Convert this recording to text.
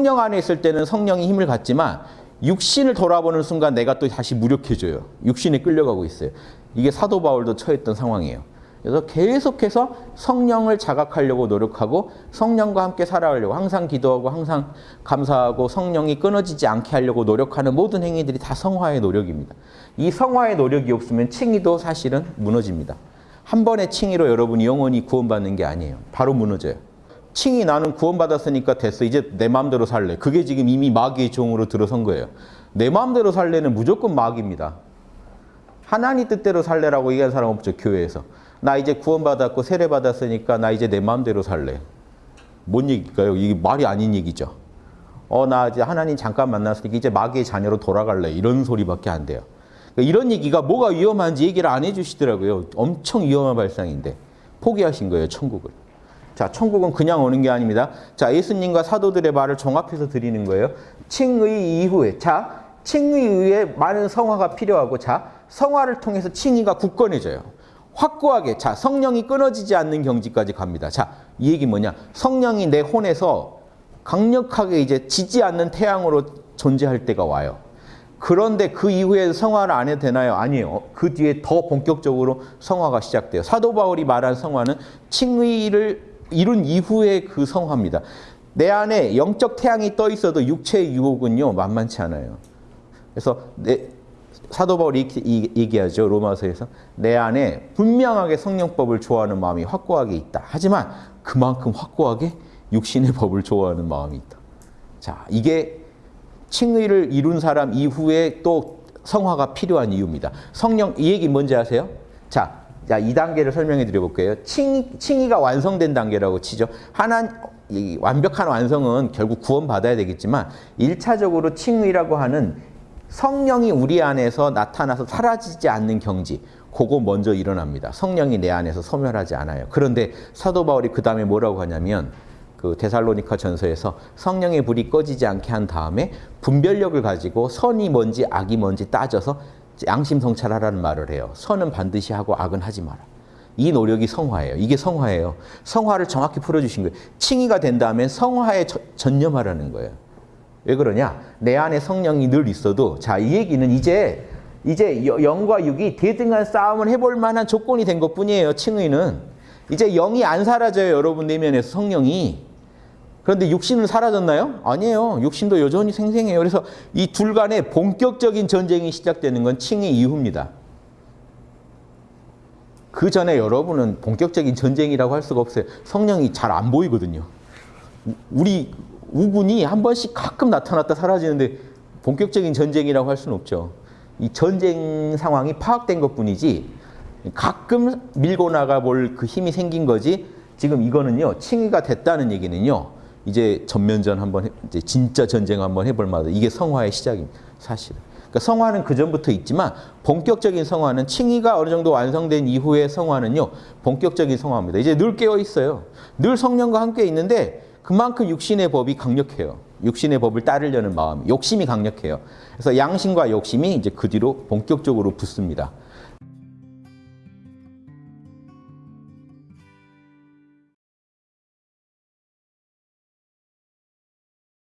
성령 안에 있을 때는 성령이 힘을 갖지만 육신을 돌아보는 순간 내가 또 다시 무력해져요. 육신에 끌려가고 있어요. 이게 사도 바울도 처했던 상황이에요. 그래서 계속해서 성령을 자각하려고 노력하고 성령과 함께 살아가려고 항상 기도하고 항상 감사하고 성령이 끊어지지 않게 하려고 노력하는 모든 행위들이 다 성화의 노력입니다. 이 성화의 노력이 없으면 칭의도 사실은 무너집니다. 한 번의 칭의로 여러분이 영원히 구원받는 게 아니에요. 바로 무너져요. 칭이 나는 구원받았으니까 됐어. 이제 내 마음대로 살래. 그게 지금 이미 마귀의 종으로 들어선 거예요. 내 마음대로 살래는 무조건 마귀입니다. 하나님 뜻대로 살래라고 얘기한 사람 없죠. 교회에서. 나 이제 구원받았고 세례받았으니까 나 이제 내 마음대로 살래. 뭔 얘기일까요? 이게 말이 아닌 얘기죠. 어, 나 이제 하나님 잠깐 만났으니까 이제 마귀의 자녀로 돌아갈래. 이런 소리밖에 안 돼요. 그러니까 이런 얘기가 뭐가 위험한지 얘기를 안 해주시더라고요. 엄청 위험한 발상인데 포기하신 거예요, 천국을. 자, 천국은 그냥 오는 게 아닙니다. 자, 예수님과 사도들의 말을 종합해서 드리는 거예요. 칭의 이후에. 자, 칭의 이후에 많은 성화가 필요하고 자, 성화를 통해서 칭의가 굳건해져요. 확고하게 자 성령이 끊어지지 않는 경지까지 갑니다. 자, 이 얘기 뭐냐? 성령이 내 혼에서 강력하게 이제 지지 않는 태양으로 존재할 때가 와요. 그런데 그 이후에 성화를 안 해도 되나요? 아니에요. 그 뒤에 더 본격적으로 성화가 시작돼요. 사도 바울이 말한 성화는 칭의를 이룬 이후의 그 성화입니다. 내 안에 영적 태양이 떠 있어도 육체의 유혹은요 만만치 않아요. 그래서 내, 사도 바울이 얘기하죠. 로마서에서 내 안에 분명하게 성령법을 좋아하는 마음이 확고하게 있다. 하지만 그만큼 확고하게 육신의 법을 좋아하는 마음이 있다. 자, 이게 칭의를 이룬 사람 이후에 또 성화가 필요한 이유입니다. 성령 이 얘기 뭔지 아세요? 자, 자, 이 단계를 설명해 드려 볼게요. 칭, 칭의가 완성된 단계라고 치죠. 하나 완벽한 완성은 결국 구원받아야 되겠지만 1차적으로 칭의라고 하는 성령이 우리 안에서 나타나서 사라지지 않는 경지 그거 먼저 일어납니다. 성령이 내 안에서 소멸하지 않아요. 그런데 사도 바울이 그 다음에 뭐라고 하냐면 그 데살로니카 전서에서 성령의 불이 꺼지지 않게 한 다음에 분별력을 가지고 선이 뭔지 악이 뭔지 따져서 양심 성찰하라는 말을 해요. 선은 반드시 하고 악은 하지 마라. 이 노력이 성화예요. 이게 성화예요. 성화를 정확히 풀어주신 거예요. 칭의가 된 다음에 성화에 전념하라는 거예요. 왜 그러냐? 내 안에 성령이 늘 있어도 자, 이 얘기는 이제 이제 영과 육이 대등한 싸움을 해볼 만한 조건이 된 것뿐이에요. 칭의는. 이제 영이 안 사라져요. 여러분 내면에서 성령이. 그런데 육신은 사라졌나요? 아니에요. 육신도 여전히 생생해요. 그래서 이 둘 간의 본격적인 전쟁이 시작되는 건 칭의 이후입니다. 그 전에 여러분은 본격적인 전쟁이라고 할 수가 없어요. 성령이 잘 안 보이거든요. 우리 우군이 한 번씩 가끔 나타났다 사라지는데 본격적인 전쟁이라고 할 수는 없죠. 이 전쟁 상황이 파악된 것뿐이지 가끔 밀고 나가 볼 그 힘이 생긴 거지 지금 이거는요 칭의가 됐다는 얘기는요 이제 전면전 한번 해, 이제 진짜 전쟁 한번 해볼 만하다 이게 성화의 시작입니다 사실은 그러니까 성화는 그 전부터 있지만 본격적인 성화는 칭의가 어느 정도 완성된 이후의 성화는요 본격적인 성화입니다 이제 늘 깨어 있어요 늘 성령과 함께 있는데 그만큼 육신의 법이 강력해요. 육신의 법을 따르려는 마음, 욕심이 강력해요. 그래서 양심과 욕심이 이제 그 뒤로 본격적으로 붙습니다.